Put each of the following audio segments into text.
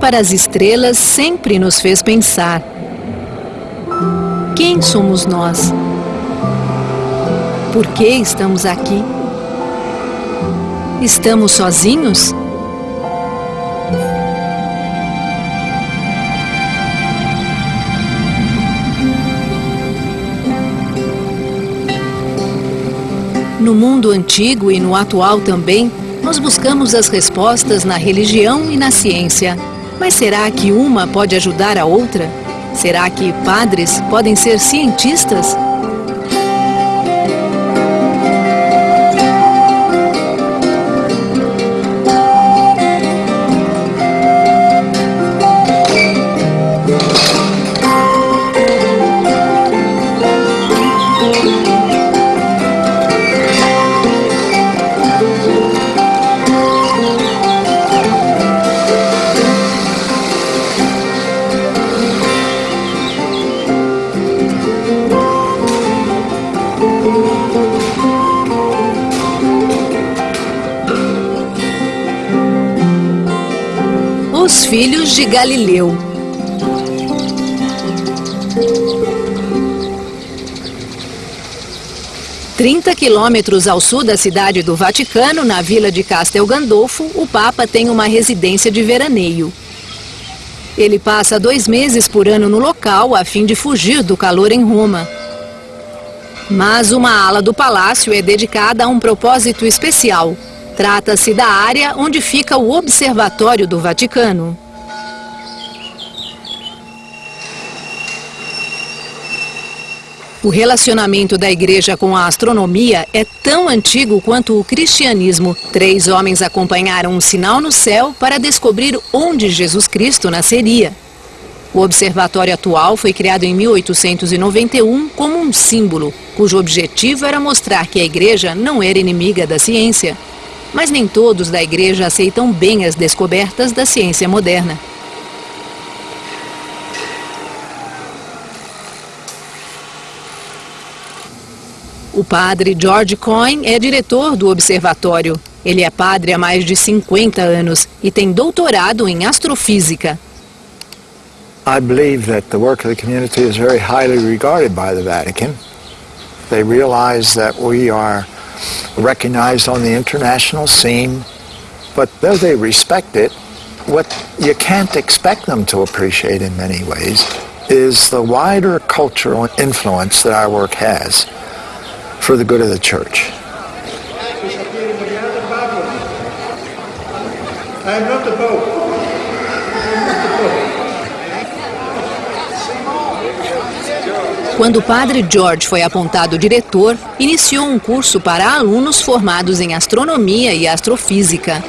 Para as estrelas sempre nos fez pensar. Quem somos nós? Por que estamos aqui? Estamos sozinhos? No mundo antigo e no atual também, nós buscamos as respostas na religião e na ciência. Mas será que uma pode ajudar a outra? Será que padres podem ser cientistas? Os filhos de Galileu. Trinta quilômetros ao sul da cidade do Vaticano, na vila de Castel Gandolfo, o Papa tem uma residência de veraneio. Ele passa dois meses por ano no local a fim de fugir do calor em Roma. Mas uma ala do palácio é dedicada a um propósito especial. Trata-se da área onde fica o Observatório do Vaticano. O relacionamento da igreja com a astronomia é tão antigo quanto o cristianismo. Três homens acompanharam um sinal no céu para descobrir onde Jesus Cristo nasceria. O observatório atual foi criado em 1891 como um símbolo, cujo objetivo era mostrar que a igreja não era inimiga da ciência. Mas nem todos da igreja aceitam bem as descobertas da ciência moderna. O padre George Coyne é diretor do observatório. Ele é padre há mais de 50 anos e tem doutorado em astrofísica. I believe that the work of the community is very highly regarded by the Vatican. They realize that we are recognized on the international scene, but though they respect it, what you can't expect them to appreciate in many ways is the wider cultural influence that our work has for the good of the church. I am not Pope. Quando o padre George foi apontado diretor, iniciou um curso para alunos formados em astronomia e astrofísica.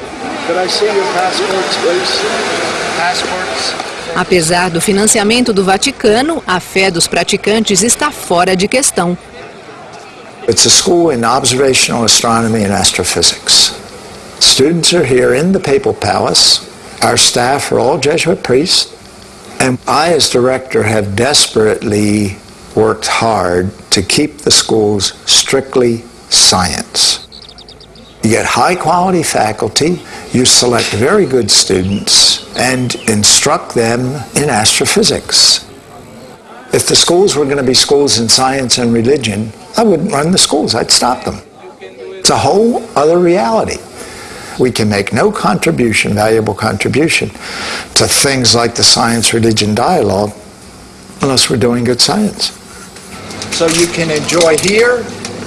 Apesar do financiamento do Vaticano, a fé dos praticantes está fora de questão. It's a school in observational astronomy and astrophysics. Students are here in the Papal Palace. Our staff are all Jesuit priests. And I, as director, have desperately worked hard to keep the schools strictly science. You get high quality faculty, you select very good students, and instruct them in astrophysics. If the schools were going to be schools in science and religion, I wouldn't run the schools, I'd stop them. It's a whole other reality. We can make no contribution, valuable contribution, to things like the science-religion dialogue unless we're doing good science. So you can enjoy here,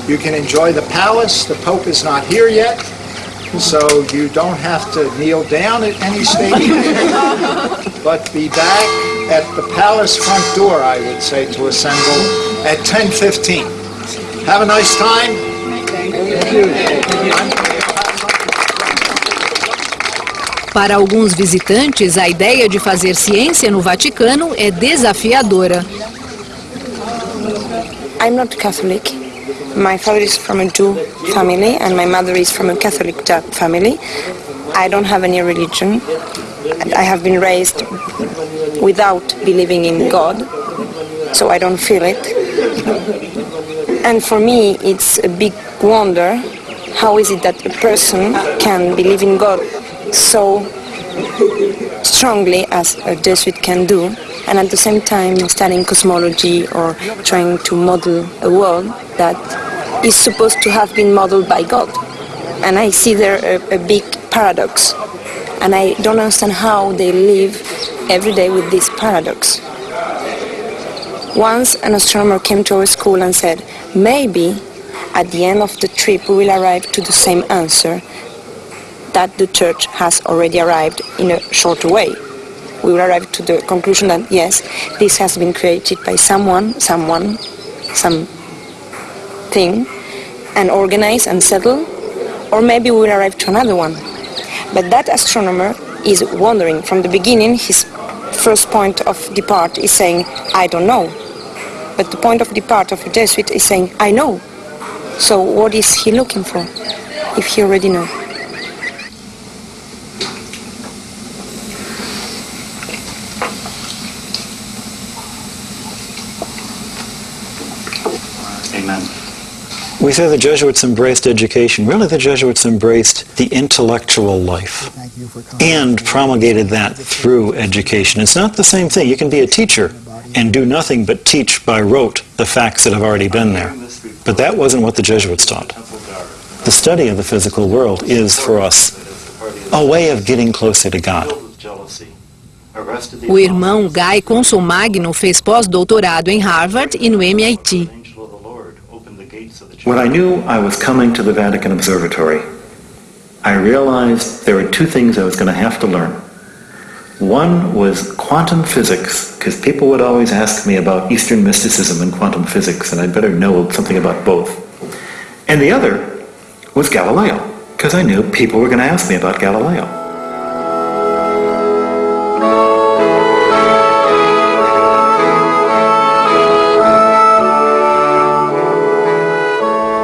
you can enjoy the palace, the Pope is not here yet, so you don't have to kneel down at any stage, but be back at the palace front door, I would say, to assemble at 10.15. Have a nice time. Thank you. Para alguns visitantes, a ideia de fazer ciência no Vaticano é desafiadora. I'm not Catholic. My father is from a Jew family and my mother is from a Catholic family. I don't have any religion. I have been raised without believing in God, so I don't feel it. And for me, it's a big wonder how is it that a person can believe in God so strongly as a Jesuit can do, and at the same time studying cosmology or trying to model a world that is supposed to have been modeled by God. And I see there a, a big paradox, and I don't understand how they live every day with this paradox. Once an astronomer came to our school and said, maybe at the end of the trip we will arrive to the same answer that the church has already arrived in a shorter way. We will arrive to the conclusion that yes, this has been created by someone, someone, some thing, and organized and settled, or maybe we will arrive to another one. But that astronomer is wondering from the beginning, his first point of depart is saying, I don't know. But the point of depart of a Jesuit is saying, I know. So what is he looking for if he already knows? We say the Jesuits embraced education. Really, the Jesuits embraced the intellectual life and promulgated that through education. It's not the same thing. You can be a teacher and do nothing but teach by rote the facts that have already been there. But that wasn't what the Jesuits taught. The study of the physical world is, for us, a way of getting closer to God. O irmão Guy Consolmagno fez pós-doutorado em Harvard e no MIT. When I knew I was coming to the Vatican Observatory, I realized there were two things I was going to have to learn. One was quantum physics, because people would always ask me about Eastern mysticism and quantum physics, and I'd better know something about both. And the other was Galileo, because I knew people were going to ask me about Galileo.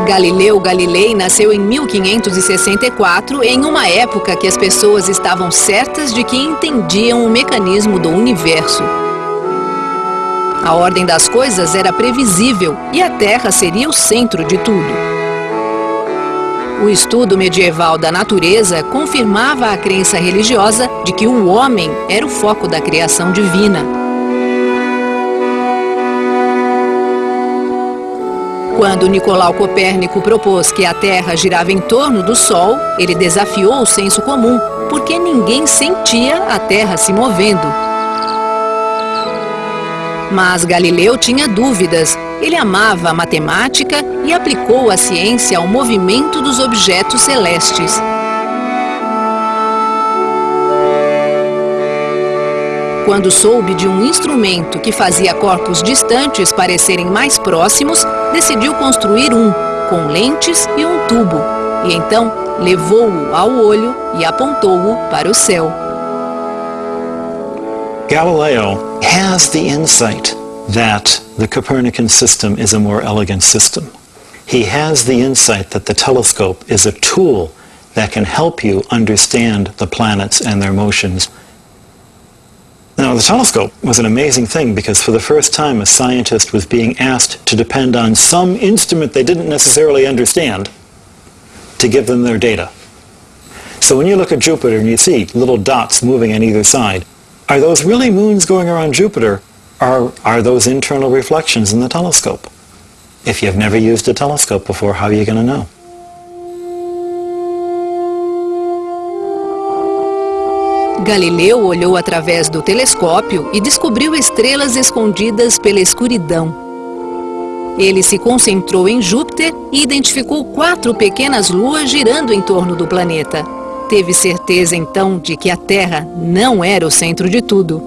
Galileu Galilei nasceu em 1564, em uma época que as pessoas estavam certas de que entendiam o mecanismo do universo. A ordem das coisas era previsível e a Terra seria o centro de tudo. O estudo medieval da natureza confirmava a crença religiosa de que o homem era o foco da criação divina. Quando Nicolau Copérnico propôs que a Terra girava em torno do Sol, ele desafiou o senso comum, porque ninguém sentia a Terra se movendo. Mas Galileu tinha dúvidas. Ele amava a matemática e aplicou a ciência ao movimento dos objetos celestes. Quando soube de um instrumento que fazia corpos distantes parecerem mais próximos, decidiu construir um, com lentes e um tubo, e então levou-o ao olho e apontou-o para o céu. Galileo has the insight that the Copernican system is a more elegant system. He has the insight that the telescope is a tool that can help you understand the planets and their motions now, the telescope was an amazing thing because for the first time a scientist was being asked to depend on some instrument they didn't necessarily understand to give them their data. So when you look at Jupiter and you see little dots moving on either side, are those really moons going around Jupiter or are those internal reflections in the telescope? If you've never used a telescope before, how are you going to know? Galileu olhou através do telescópio e descobriu estrelas escondidas pela escuridão. Ele se concentrou em Júpiter e identificou quatro pequenas luas girando em torno do planeta. Teve certeza então de que a Terra não era o centro de tudo.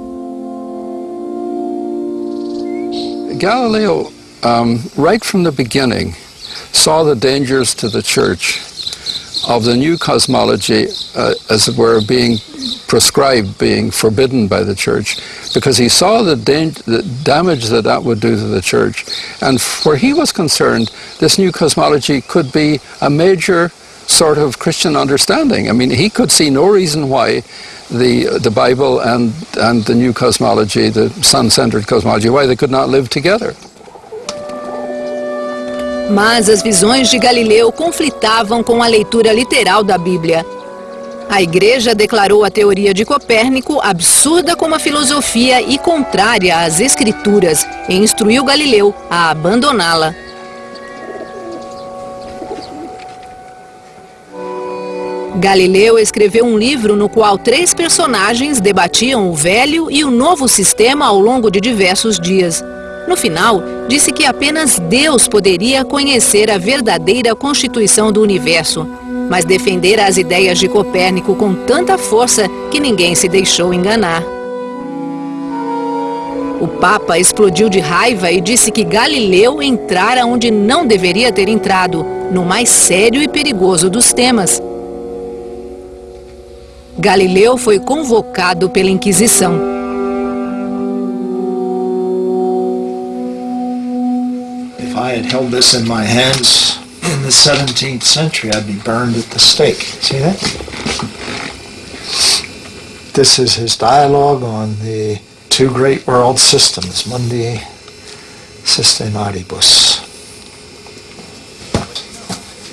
Galileo, um, right from the beginning, saw the dangers to the church of the new cosmology, uh, as it were, being prescribed, being forbidden by the church, because he saw the, the, damage that that would do to the church. And where he was concerned, this new cosmology could be a major sort of Christian understanding. I mean, he could see no reason why the, the Bible and, and the new cosmology, the sun-centered cosmology, why they could not live together. Mas as visões de Galileu conflitavam com a leitura literal da Bíblia. A igreja declarou a teoria de Copérnico absurda como a filosofia e contrária às escrituras e instruiu Galileu a abandoná-la. Galileu escreveu um livro no qual três personagens debatiam o velho e o novo sistema ao longo de diversos dias. No final, disse que apenas Deus poderia conhecer a verdadeira constituição do universo, mas defender as ideias de Copérnico com tanta força que ninguém se deixou enganar. O Papa explodiu de raiva e disse que Galileu entrara onde não deveria ter entrado, no mais sério e perigoso dos temas. Galileu foi convocado pela Inquisição. I had held this in my hands in the 17th century, I'd be burned at the stake. See that? This is his dialogue on the two great world systems, Mundi Systematis.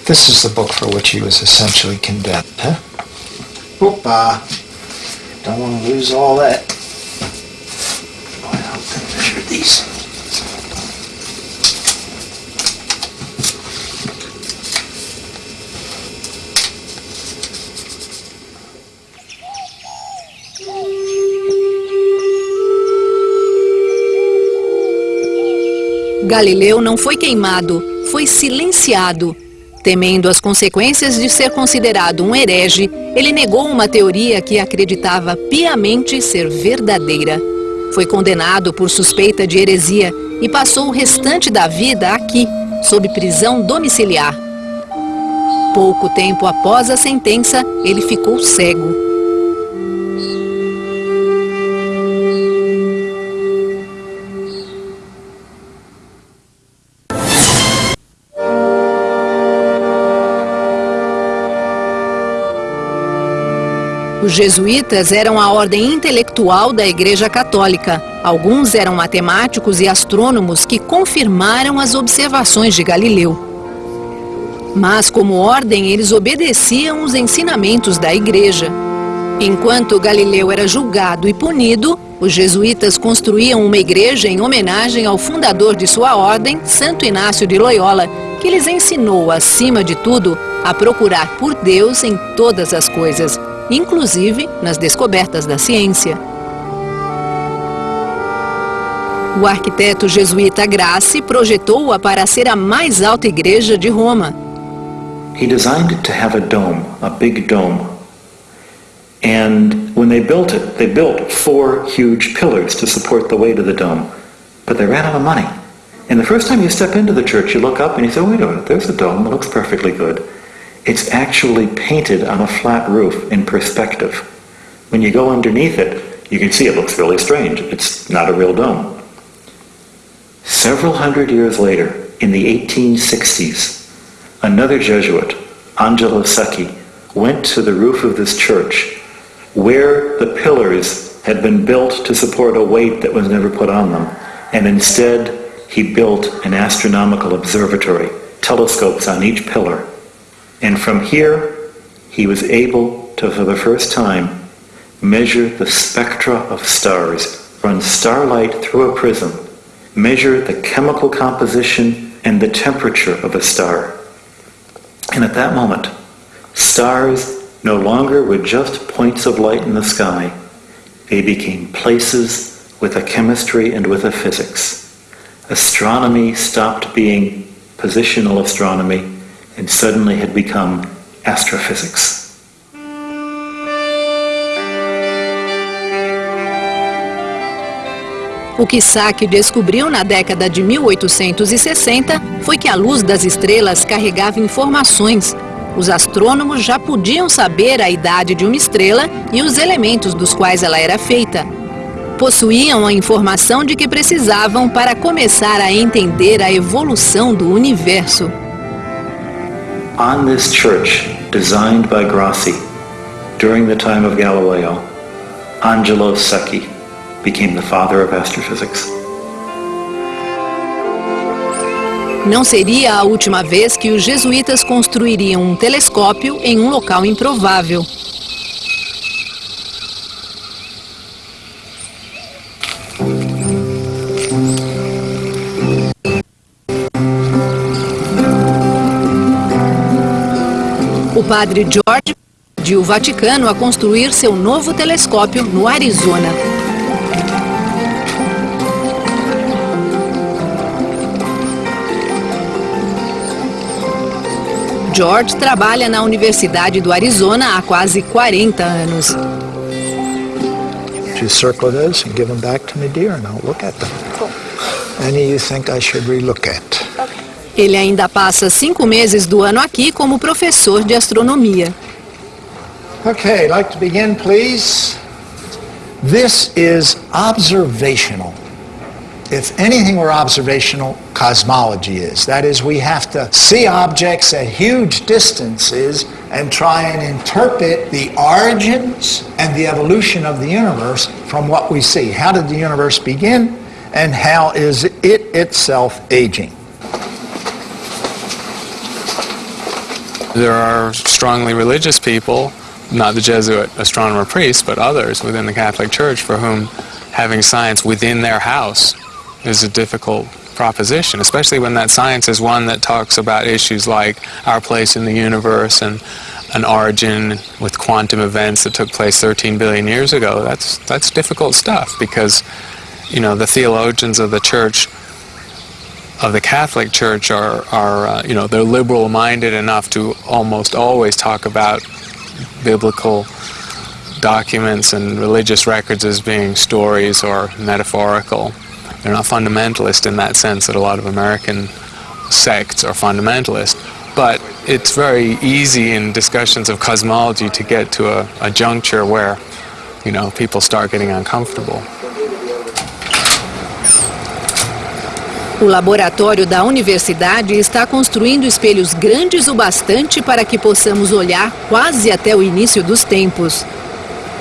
This is the book for which he was essentially condemned. Huh? Don't want to lose all that. Boy, I'll measure these. Galileu não foi queimado, foi silenciado. Temendo as consequências de ser considerado um herege, ele negou uma teoria que acreditava piamente ser verdadeira. Foi condenado por suspeita de heresia e passou o restante da vida aqui, sob prisão domiciliar. Pouco tempo após a sentença, ele ficou cego. Os jesuítas eram a ordem intelectual da Igreja Católica. Alguns eram matemáticos e astrônomos que confirmaram as observações de Galileu. Mas, como ordem, eles obedeciam os ensinamentos da Igreja. Enquanto Galileu era julgado e punido, os jesuítas construíam uma igreja em homenagem ao fundador de sua ordem, Santo Inácio de Loyola, que lhes ensinou, acima de tudo, a procurar por Deus em todas as coisas inclusive nas descobertas da ciência. O arquiteto jesuíta Grassi projetou-a para ser a mais alta igreja de Roma. He designed it to have a dome, a big dome. And when they built it, they built four huge pillars to support the weight of the dome. But they ran out of money. And the first time you step into the church, you look up and you say, wait a minute, there's a dome, it looks perfectly good. It's actually painted on a flat roof in perspective. When you go underneath it, you can see it looks really strange. It's not a real dome. Several hundred years later, in the 1860s, another Jesuit, Angelo Secchi, went to the roof of this church where the pillars had been built to support a weight that was never put on them. And instead, he built an astronomical observatory, telescopes on each pillar. And from here, he was able to, for the first time, measure the spectra of stars, run starlight through a prism, measure the chemical composition and the temperature of a star. And at that moment, stars no longer were just points of light in the sky. They became places with a chemistry and with a physics. Astronomy stopped being positional astronomy and suddenly had become astrophysics. O que Sacchi descobriu na década de 1860 foi que a luz das estrelas carregava informações. Os astrônomos já podiam saber a idade de uma estrela e os elementos dos quais ela era feita. Possuíam a informação de que precisavam para começar a entender a evolução do universo. On this church designed by Grassi during the time of Galileo, Angelo Secchi became the father of astrophysics. Não seria a última vez que os jesuítas construiriam um telescópio em um local improvável. Padre George pediu o Vaticano a construir seu novo telescópio no Arizona. George trabalha na Universidade do Arizona há quase 40 anos. You circle those and give them back to me, dear, and I'll look at them. Any you think I should relook at? Ele ainda passa cinco meses do ano aqui como professor de astronomia. Okay, like to begin, please. This is observational. If anything were observational, cosmology is. That is, we have to see objects at huge distances and try and interpret the origins and the evolution of the universe from what we see. How did the universe begin and how is it itself aging? There are strongly religious people, not the Jesuit astronomer priests, but others within the Catholic Church for whom having science within their house is a difficult proposition, especially when that science is one that talks about issues like our place in the universe and an origin with quantum events that took place 13 billion years ago. That's, that's difficult stuff because, you know, the theologians of the church of the Catholic Church are, are uh, you know, they're liberal-minded enough to almost always talk about biblical documents and religious records as being stories or metaphorical. They're not fundamentalist in that sense that a lot of American sects are fundamentalist. But it's very easy in discussions of cosmology to get to a, a juncture where, you know, people start getting uncomfortable. O laboratório da universidade está construindo espelhos grandes o bastante para que possamos olhar quase até o início dos tempos.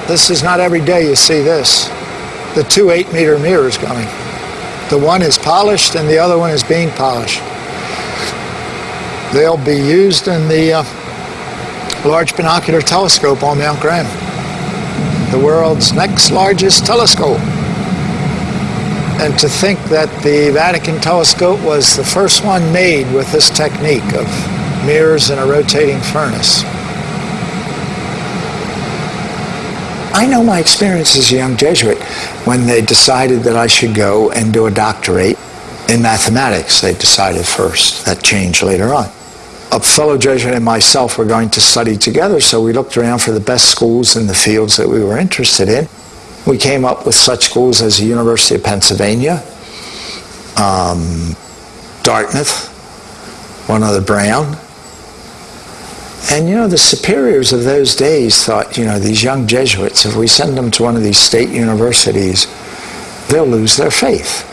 This is not every day you see this. The two eight meter mirrors coming. The one is polished and the other one is being polished. They'll be used in the uh, Large Binocular Telescope on Mount Graham, the world's next largest telescope. And to think that the Vatican telescope was the first one made with this technique of mirrors in a rotating furnace. I know my experience as a young Jesuit when they decided that I should go and do a doctorate in mathematics. They decided first. That changed later on. A fellow Jesuit and myself were going to study together, so we looked around for the best schools in the fields that we were interested in. We came up with such schools as the University of Pennsylvania, um, Dartmouth, one other Brown. And you know, the superiors of those days thought, you know, these young Jesuits, if we send them to one of these state universities, they'll lose their faith,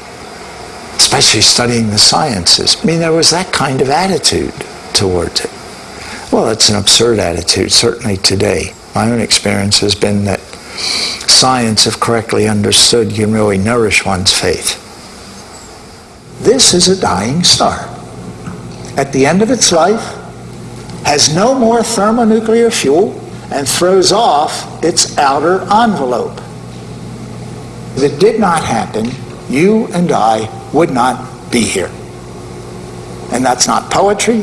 especially studying the sciences. I mean, there was that kind of attitude towards it. Well, it's an absurd attitude, certainly today. My own experience has been that science, if correctly understood, can really nourish one's faith. This is a dying star. At the end of its life, has no more thermonuclear fuel and throws off its outer envelope. If it did not happen, you and I would not be here. And that's not poetry,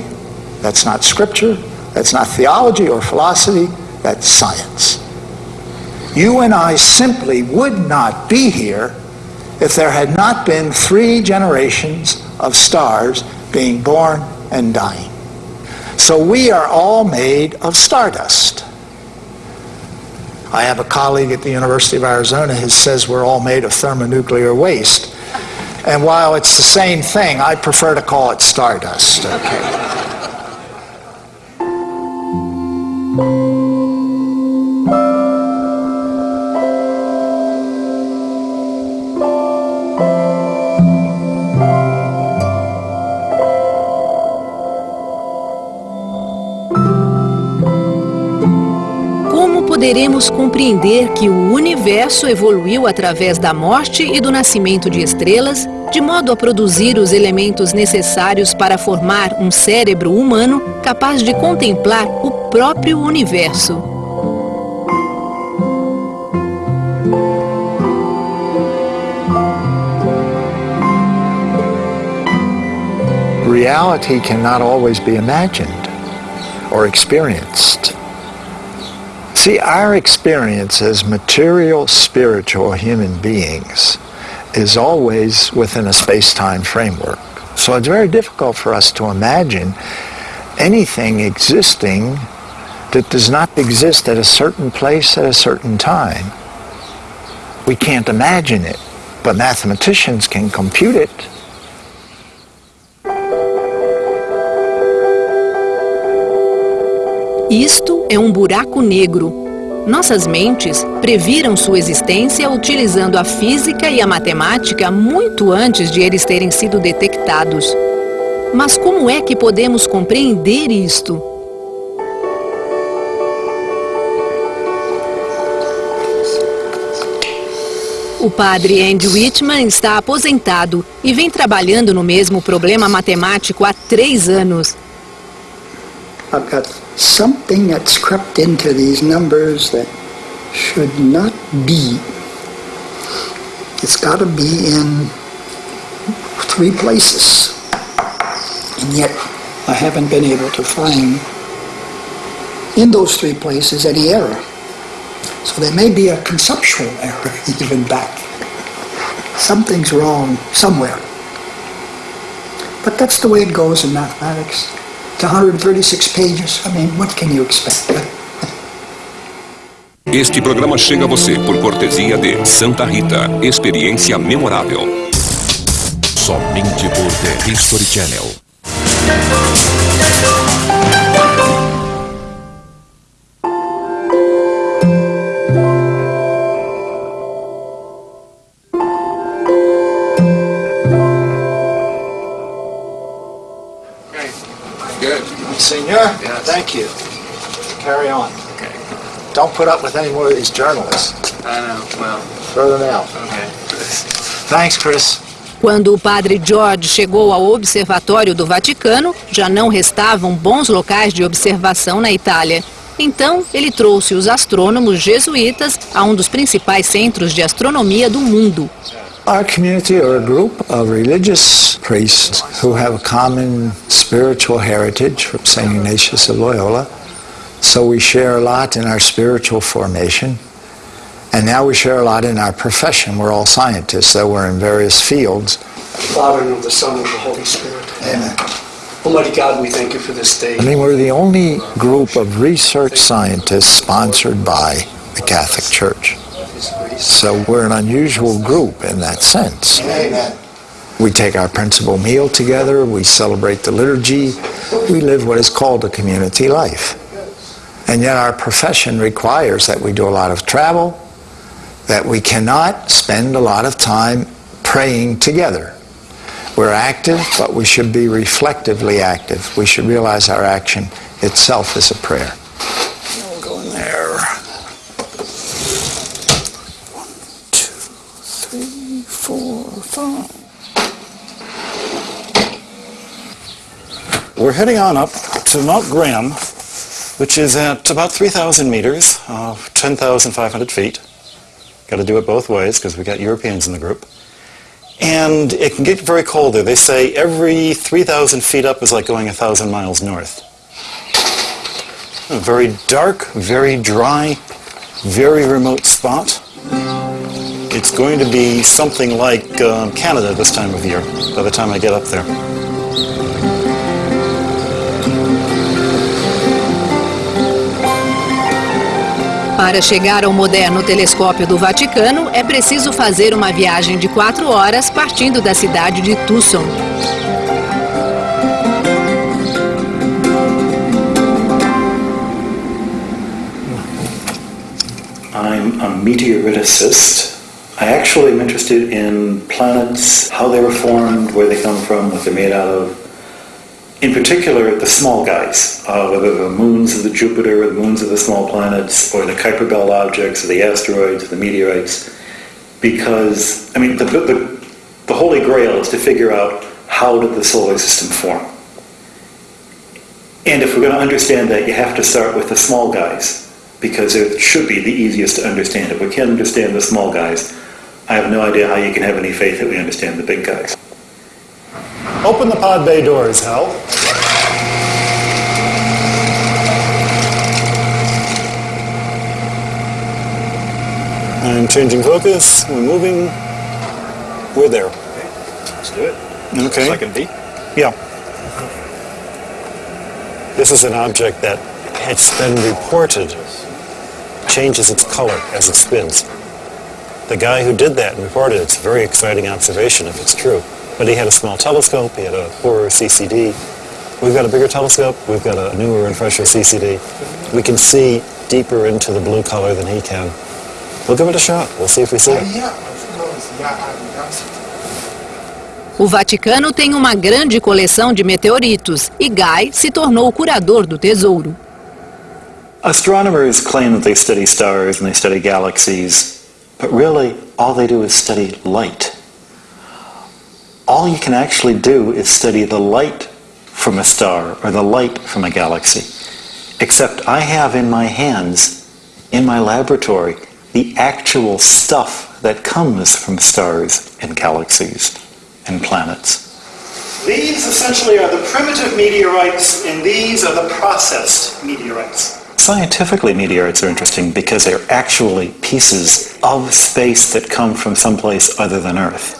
that's not scripture, that's not theology or philosophy, that's science. You and I simply would not be here if there had not been three generations of stars being born and dying. So we are all made of stardust. I have a colleague at the University of Arizona who says we're all made of thermonuclear waste. And while it's the same thing, I prefer to call it stardust. Okay. Compreender que o universo evoluiu através da morte e do nascimento de estrelas, de modo a produzir os elementos necessários para formar um cérebro humano capaz de contemplar o próprio universo? reality cannot always be imagined. or experienced. See, our experience as material, spiritual human beings is always within a space-time framework. So it's very difficult for us to imagine anything existing that does not exist at a certain place at a certain time. We can't imagine it, but mathematicians can compute it. Isto é um buraco negro. Nossas mentes previram sua existência utilizando a física e a matemática muito antes de eles terem sido detectados. Mas como é que podemos compreender isto? O padre Andy Whitman está aposentado e vem trabalhando no mesmo problema matemático há três anos. I've got something that's crept into these numbers that should not be. It's got to be in three places. And yet I haven't been able to find in those three places any error. So there may be a conceptual error even back. Something's wrong somewhere. But that's the way it goes in mathematics. It's 136 pages. I mean, what can you expect? Este programa chega a você por cortesia de Santa Rita, experiência memorável. Somente por The History Channel. Senor, thank you. Carry on. Okay. Don't put up with any more of these journalists. I know. Well, Throw them out. okay. Thanks, Chris. Quando o padre George chegou ao Observatório do Vaticano, já não restavam bons locais de observação na Itália. Então, ele trouxe os astrônomos jesuítas a um dos principais centros de astronomia do mundo. Our community are a group of religious priests who have a common spiritual heritage from St. Ignatius of Loyola. So we share a lot in our spiritual formation. And now we share a lot in our profession. We're all scientists, though we're in various fields. Father, and of the Son, and of the Holy Spirit. Amen. Almighty God, we thank you for this day. I mean, we're the only group of research scientists sponsored by the Catholic Church. So we're an unusual group in that sense. We take our principal meal together, we celebrate the liturgy, we live what is called a community life. And yet our profession requires that we do a lot of travel, that we cannot spend a lot of time praying together. We're active, but we should be reflectively active. We should realize our action itself is a prayer. We'll go in there. One, two, three, four, five. We're heading on up to Mount Graham, which is at about 3,000 meters, uh, 10,500 feet. Got to do it both ways because we got Europeans in the group. And it can get very cold there. They say every 3,000 feet up is like going 1,000 miles north. A very dark, very dry, very remote spot. It's going to be something like uh, Canada this time of year by the time I get up there. Para chegar ao moderno telescópio do Vaticano, é preciso fazer uma viagem de quatro horas partindo da cidade de Tucson. I'm a meteoriticist. I actually am interested in planets, how they were formed, where they come from, what they're made out of. In particular, the small guys, uh, whether the moons of the Jupiter, or the moons of the small planets, or the Kuiper Belt objects, or the asteroids, or the meteorites. Because, I mean, the, the, the Holy Grail is to figure out how did the solar system form. And if we're going to understand that, you have to start with the small guys, because it should be the easiest to understand. If we can't understand the small guys, I have no idea how you can have any faith that we understand the big guys. Open the pod bay doors, Hal. I'm changing focus. We're moving. We're there. Okay. Let's do it. Okay. Second B. Yeah. This is an object that it's been reported changes its color as it spins. The guy who did that reported it's a very exciting observation if it's true. But he had a small telescope, he had a poorer CCD. We've got a bigger telescope, we've got a newer and fresher CCD. We can see deeper into the blue color than he can. We'll give it a shot. We'll see if we see it. O Vaticano tem uma grande coleção de meteoritos e Guy se tornou o curador do tesouro. Astronomers claim that they study stars and they study galaxies, but really all they do is study light. All you can actually do is study the light from a star or the light from a galaxy. Except I have in my hands, in my laboratory, the actual stuff that comes from stars and galaxies and planets. These essentially are the primitive meteorites, and these are the processed meteorites. Scientifically, meteorites are interesting because they're actually pieces of space that come from someplace other than Earth.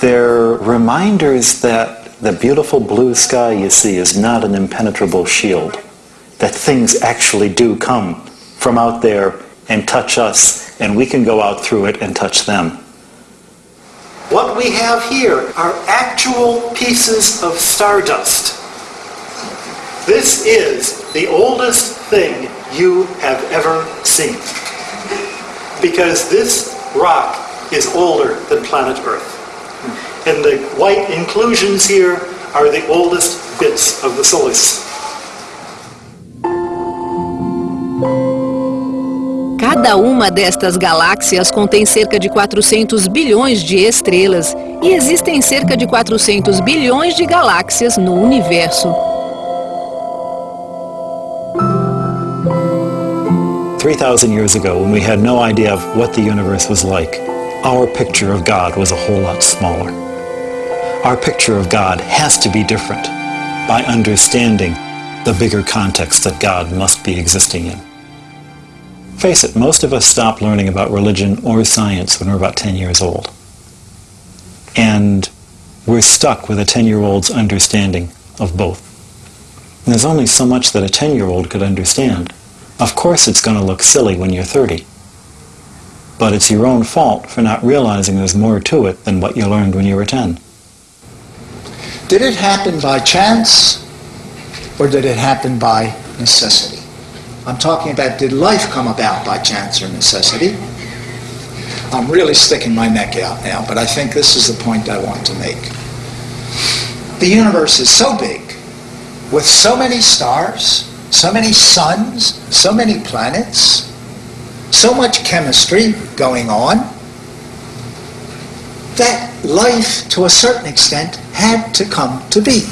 They're reminders that the beautiful blue sky you see is not an impenetrable shield, that things actually do come from out there and touch us, and we can go out through it and touch them. What we have here are actual pieces of stardust. This is the oldest thing you have ever seen. Because this rock is older than planet Earth. And the white inclusions here are the oldest bits of the solar system. Cada uma destas galáxias contém cerca de 400 bilhões de estrelas e existem cerca de 400 bilhões de galáxias no universo. 3,000 years ago, when we had no idea of what the universe was like, our picture of God was a whole lot smaller. Our picture of God has to be different by understanding the bigger context that God must be existing in. Face it, most of us stop learning about religion or science when we're about 10 years old. And we're stuck with a 10-year-old's understanding of both. And there's only so much that a 10-year-old could understand. Of course it's going to look silly when you're 30. But it's your own fault for not realizing there's more to it than what you learned when you were 10. Did it happen by chance or did it happen by necessity? I'm talking about did life come about by chance or necessity? I'm really sticking my neck out now, but I think this is the point I want to make. The universe is so big, with so many stars, so many suns, so many planets, so much chemistry going on, that life, to a certain extent, had to come to be.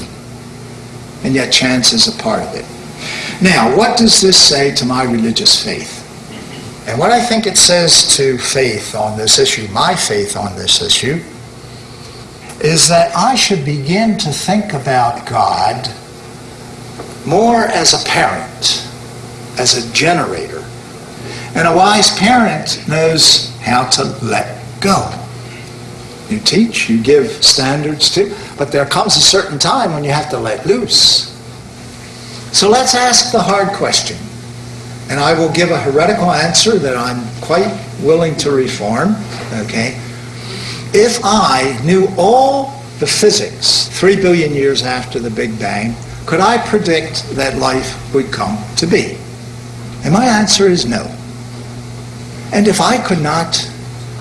And yet chance is a part of it. Now, what does this say to my religious faith? And what I think it says to faith on this issue, my faith on this issue, is that I should begin to think about God more as a parent, as a generator. And a wise parent knows how to let go. You teach, you give standards too, but there comes a certain time when you have to let loose. So let's ask the hard question. And I will give a heretical answer that I'm quite willing to reform, okay? If I knew all the physics three billion years after the Big Bang, could I predict that life would come to be? And my answer is no. And if I could not,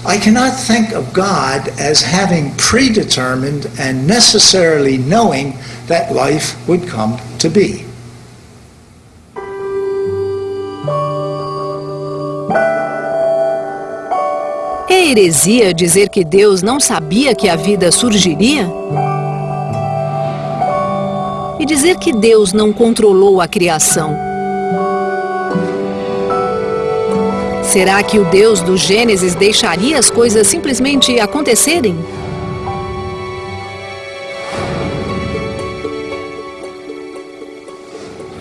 I cannot think of God as having predetermined and necessarily knowing that life would come to be. É heresia dizer que Deus não sabia que a vida surgiria? E dizer que Deus não controlou a criação? Será que o Deus do Gênesis deixaria as coisas simplesmente acontecerem?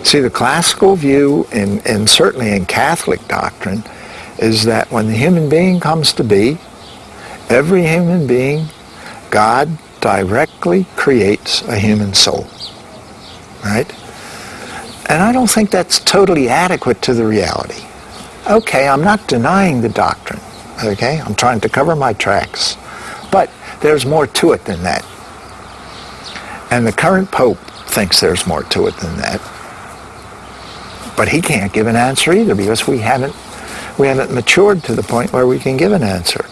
See, the classical view, and, and certainly in Catholic doctrine, is that when the human being comes to be, every human being, God directly creates a human soul. Right? And I don't think that's totally adequate to the reality. Okay, I'm not denying the doctrine. Okay? I'm trying to cover my tracks. But there's more to it than that. And the current Pope thinks there's more to it than that. But he can't give an answer either because we haven't we haven't matured to the point where we can give an answer.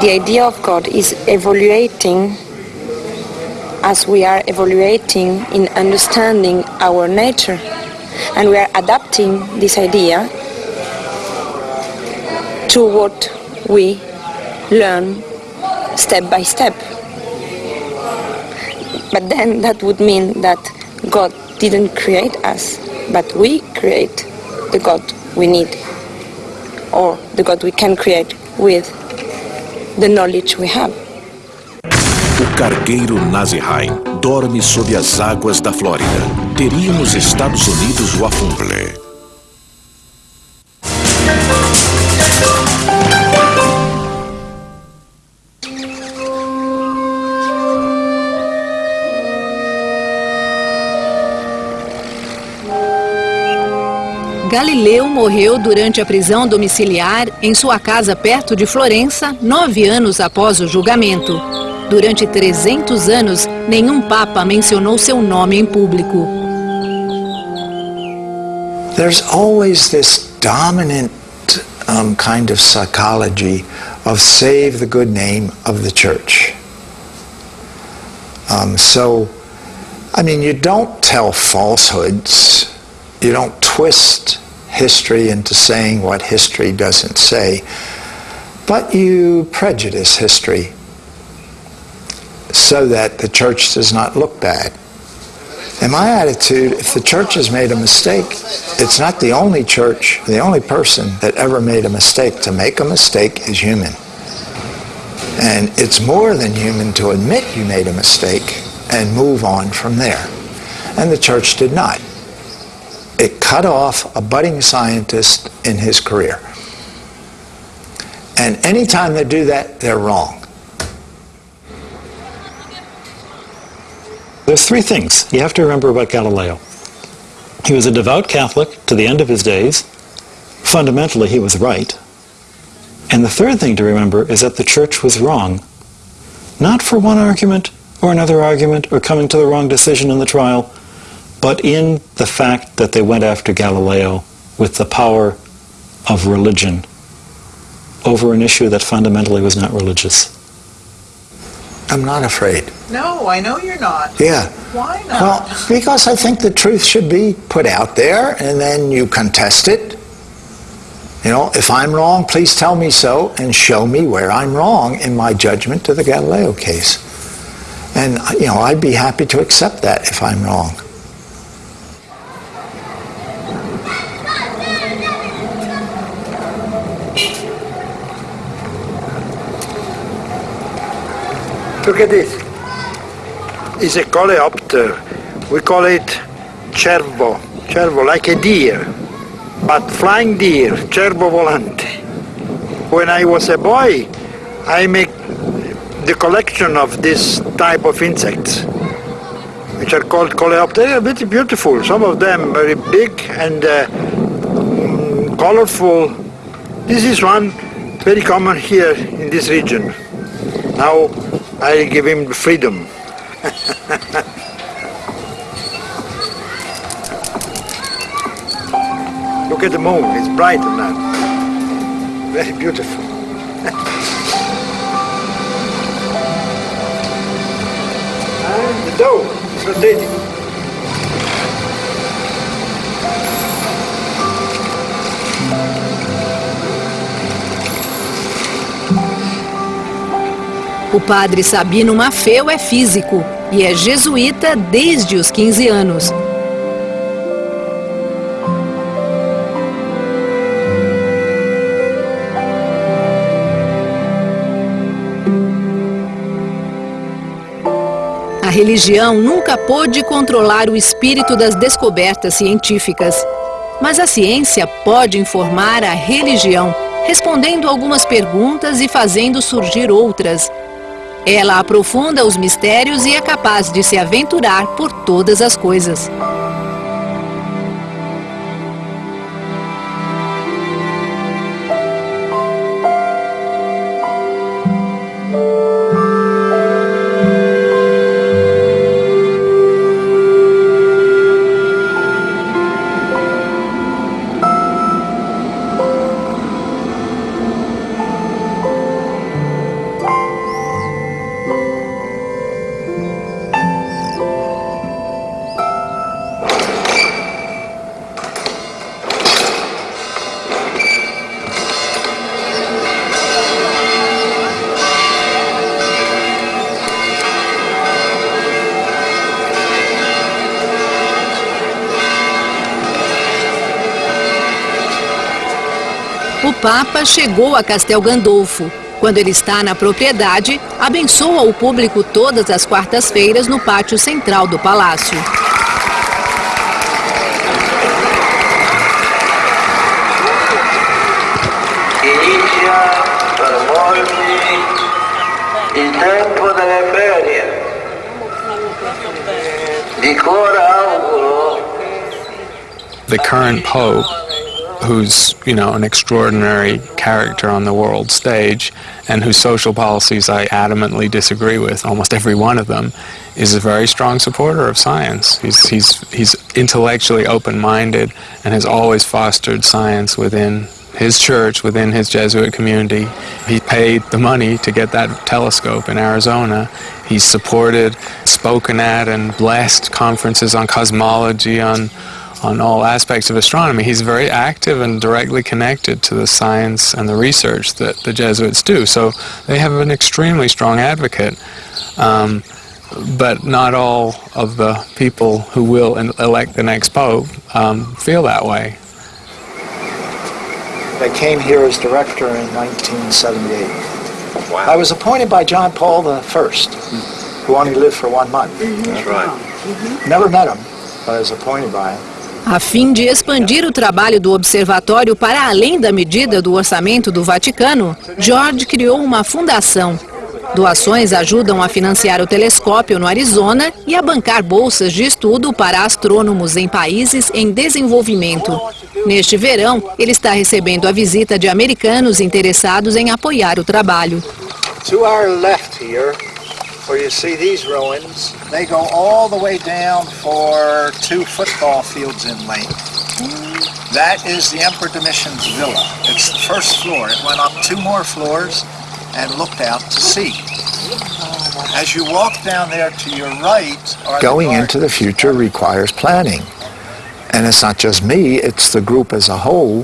The idea of God is evaluating as we are evaluating in understanding our nature. And we are adapting this idea to what we learn step by step. But then that would mean that God didn't create us, but we create the God we need or the God we can create with the knowledge we have. O cargueiro dorme sob as águas da Flórida. Teria nos Estados Unidos o Afumble. Galileu morreu durante a prisão domiciliar em sua casa perto de Florença, nove anos após o julgamento. Durante 300 anos, nenhum papa mencionou seu nome em público. There's always this dominant um, kind of psychology of save the good name of the church. Um, so, I mean, you don't tell falsehoods. You don't twist history into saying what history doesn't say, but you prejudice history so that the church does not look bad. In my attitude, if the church has made a mistake, it's not the only church, the only person that ever made a mistake. To make a mistake is human. And it's more than human to admit you made a mistake and move on from there. And the church did not. It cut off a budding scientist in his career. And anytime they do that, they're wrong. There's three things you have to remember about Galileo. He was a devout Catholic to the end of his days. Fundamentally, he was right. And the third thing to remember is that the church was wrong. Not for one argument or another argument or coming to the wrong decision in the trial, but in the fact that they went after Galileo with the power of religion over an issue that fundamentally was not religious. I'm not afraid. No, I know you're not. Yeah. Why not? Well, because I think the truth should be put out there and then you contest it. You know, if I'm wrong, please tell me so and show me where I'm wrong in my judgment to the Galileo case. And, you know, I'd be happy to accept that if I'm wrong. Look at this. It's a coleopter. We call it cervo. Cervo, like a deer. But flying deer, cervo volante. When I was a boy, I make the collection of this type of insects, which are called coleoptera. They are very beautiful. Some of them very big and uh, mm, colorful. This is one very common here in this region. Now I give him freedom. Look at the moon, it's bright now. Very beautiful. and the dog is rotating. O padre Sabino Maffeo é físico e é jesuíta desde os 15 anos. A religião nunca pôde controlar o espírito das descobertas científicas. Mas a ciência pode informar a religião, respondendo algumas perguntas e fazendo surgir outras. Ela aprofunda os mistérios e é capaz de se aventurar por todas as coisas. Papa chegou a Castel Gandolfo. Quando ele está na propriedade, abençoa o público todas as quartas-feiras no pátio central do palácio. Il tempo delle ferie. Di cuore auguro The current pope, who's, you know, an extraordinary character on the world stage and whose social policies I adamantly disagree with, almost every one of them, is a very strong supporter of science. He's, he's, he's intellectually open-minded and has always fostered science within his church, within his Jesuit community. He paid the money to get that telescope in Arizona. He's supported, spoken at, and blessed conferences on cosmology, on, on all aspects of astronomy. He's very active and directly connected to the science and the research that the Jesuits do. So they have an extremely strong advocate. Um, but not all of the people who will elect the next pope um, feel that way. I came here as director in 1978. Wow. I was appointed by John Paul I, who only lived for one month. That's right. Never met him, but I was appointed by him. A fim de expandir o trabalho do observatório para além da medida do orçamento do Vaticano, George criou uma fundação. Doações ajudam a financiar o telescópio no Arizona e a bancar bolsas de estudo para astrônomos em países em desenvolvimento. Neste verão, ele está recebendo a visita de americanos interessados em apoiar o trabalho. To our left here, where you see these ruins, they go all the way down for two football fields in length. That is the Emperor Domitian's villa. It's the first floor. It went up two more floors and looked out to sea. As you walk down there to your right are Going the into the future requires planning. And it's not just me, it's the group as a whole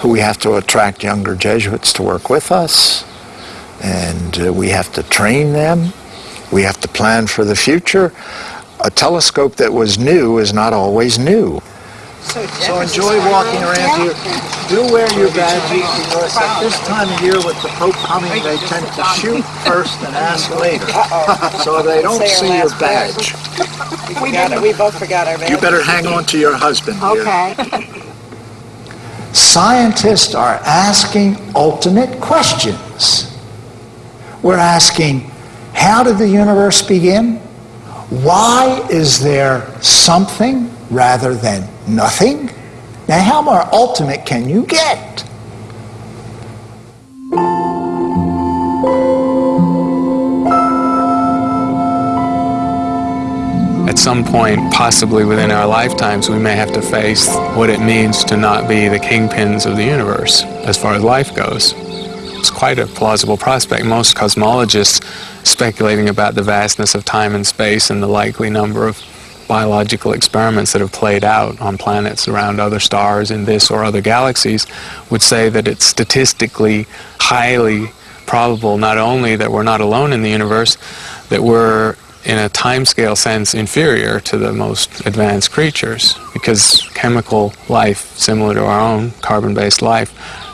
who we have to attract younger Jesuits to work with us. And uh, we have to train them. We have to plan for the future. A telescope that was new is not always new. So enjoy walking around here. Do wear your badges. At this time of year with the Pope coming, they tend to shoot first and ask later. So they don't see your badge. We got it. We both forgot our badge. You better hang on to your husband. dear. Okay. Scientists are asking ultimate questions. We're asking, how did the universe begin? Why is there something rather than nothing? Now, how more ultimate can you get? At some point, possibly within our lifetimes, we may have to face what it means to not be the kingpins of the universe as far as life goes. It's quite a plausible prospect. Most cosmologists speculating about the vastness of time and space and the likely number of biological experiments that have played out on planets around other stars in this or other galaxies would say that it's statistically highly probable not only that we're not alone in the universe, that we're in a timescale sense inferior to the most advanced creatures because chemical life similar to our own carbon-based life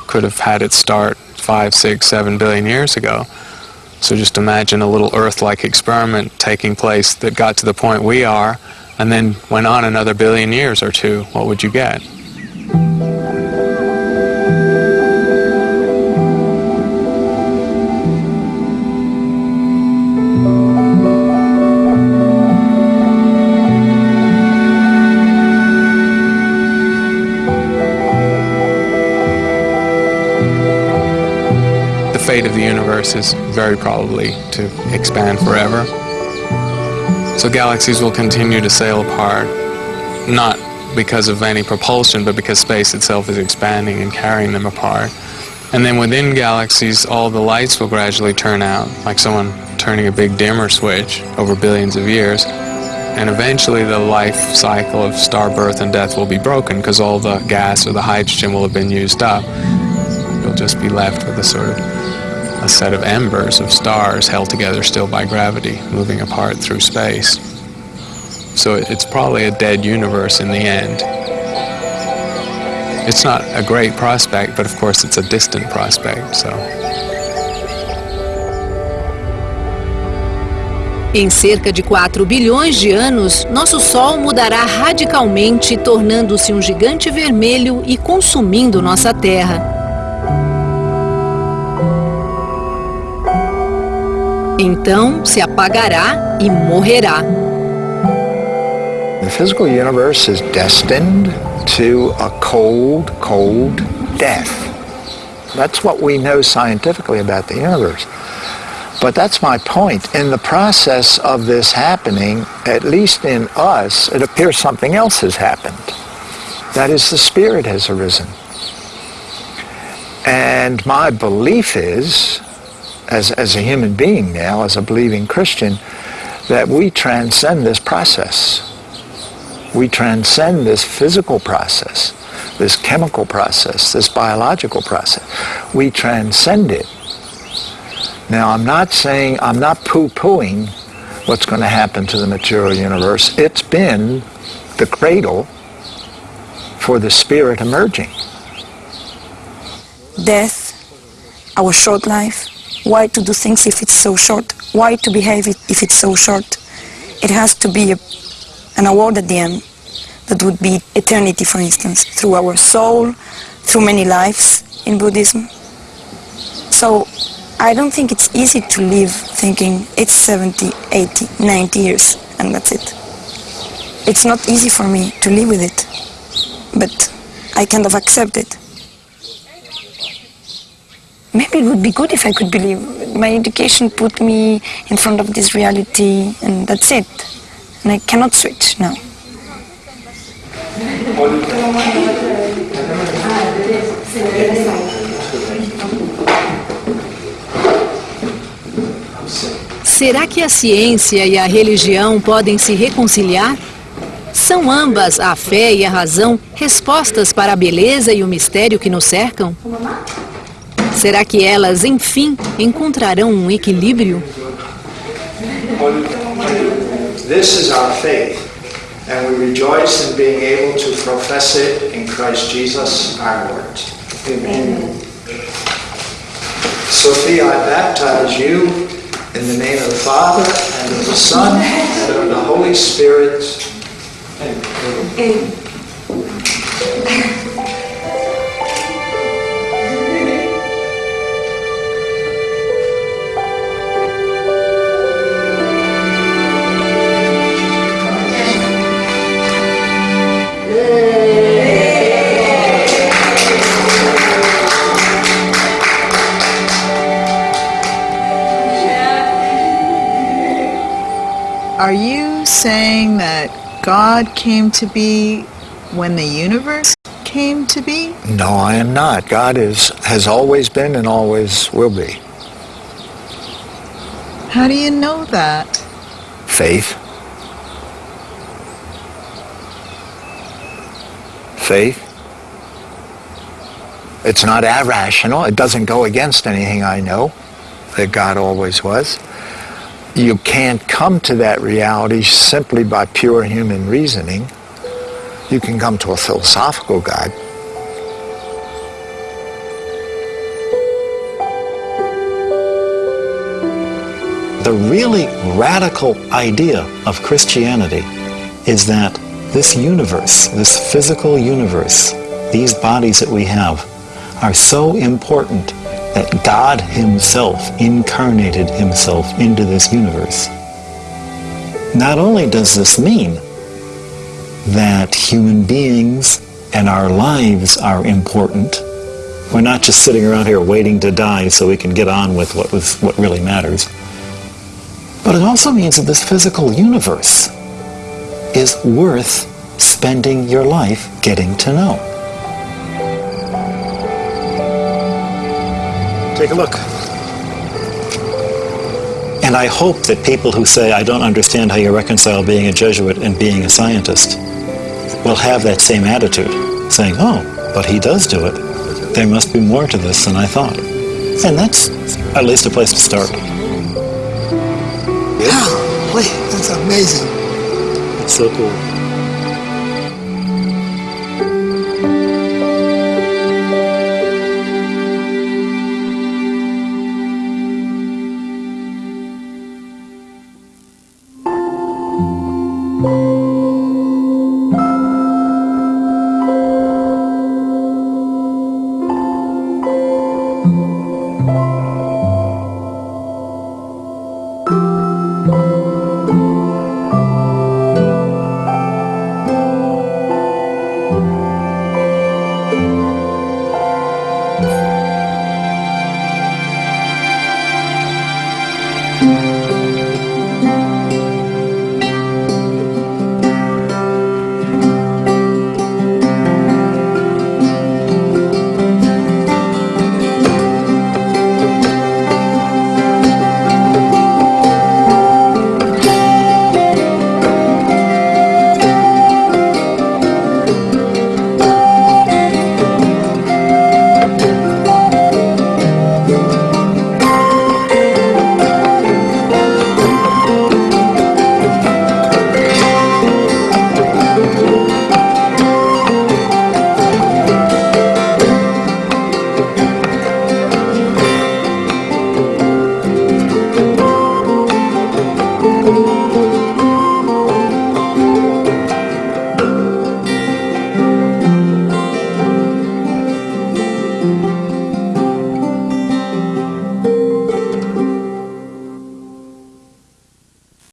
could have had its start five, six, seven billion years ago. So just imagine a little Earth-like experiment taking place that got to the point we are and then went on another billion years or two. What would you get? Universe is very probably to expand forever. So galaxies will continue to sail apart, not because of any propulsion, but because space itself is expanding and carrying them apart. And then within galaxies, all the lights will gradually turn out, like someone turning a big dimmer switch over billions of years. And eventually the life cycle of star birth and death will be broken because all the gas or the hydrogen will have been used up. You'll just be left with a sort of a set of embers of stars held together still by gravity, moving apart through space. So it's probably a dead universe in the end. It's not a great prospect, but of course it's a distant prospect, so. Em cerca de 4 bilhões de anos, nosso Sol mudará radicalmente, tornando-se um gigante vermelho e consumindo nossa Terra. Então se apagará e morrerá. The physical universe is destined to a cold, cold death. That's what we know scientifically about the universe. But that's my point. In the process of this happening, at least in us, it appears something else has happened. That is, the Spirit has arisen. And my belief is as, as a human being now, as a believing Christian, that we transcend this process. We transcend this physical process, this chemical process, this biological process. We transcend it. Now, I'm not saying, I'm not poo-pooing what's going to happen to the material universe. It's been the cradle for the spirit emerging. Death, our short life, why to do things if it's so short? Why to behave if it's so short? It has to be a, an award at the end that would be eternity, for instance, through our soul, through many lives in Buddhism. So I don't think it's easy to live thinking it's 70, 80, 90 years and that's it. It's not easy for me to live with it, but I kind of accept it maybe it would be good if I could believe. My education put me in front of this reality and that's it. And I cannot switch now. Será que a ciência e a religião podem se reconciliar? São ambas, a fé e a razão, respostas para a beleza e o mistério que nos cercam? Será que elas, enfim, encontrarão um equilíbrio? This is our faith, and we rejoice in being able to profess it in Christ Jesus our Lord. Amen. Sophia, I baptize you in the name of the Father, and of the Son, and of the Holy Spirit. Amen. Are you saying that God came to be when the universe came to be? No, I am not. God is has always been and always will be. How do you know that? Faith. Faith. It's not irrational. It doesn't go against anything I know that God always was you can't come to that reality simply by pure human reasoning. You can come to a philosophical guide. The really radical idea of Christianity is that this universe, this physical universe, these bodies that we have, are so important that God himself incarnated himself into this universe. Not only does this mean that human beings and our lives are important, We're not just sitting around here waiting to die so we can get on with what, was, what really matters. But it also means that this physical universe is worth spending your life getting to know. Take a look. And I hope that people who say, I don't understand how you reconcile being a Jesuit and being a scientist, will have that same attitude, saying, oh, but he does do it. There must be more to this than I thought. And that's at least a place to start. Wow, wait, that's amazing. It's so cool.